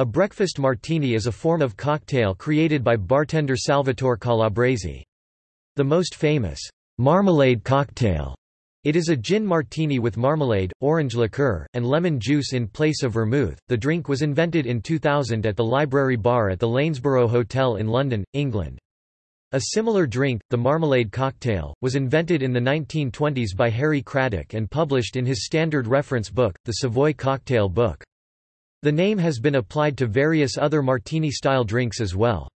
A breakfast martini is a form of cocktail created by bartender Salvatore Calabrese. The most famous, marmalade cocktail, it is a gin martini with marmalade, orange liqueur, and lemon juice in place of vermouth. The drink was invented in 2000 at the Library Bar at the Lanesborough Hotel in London, England. A similar drink, the marmalade cocktail, was invented in the 1920s by Harry Craddock and published in his standard reference book, the Savoy Cocktail Book. The name has been applied to various other martini-style drinks as well.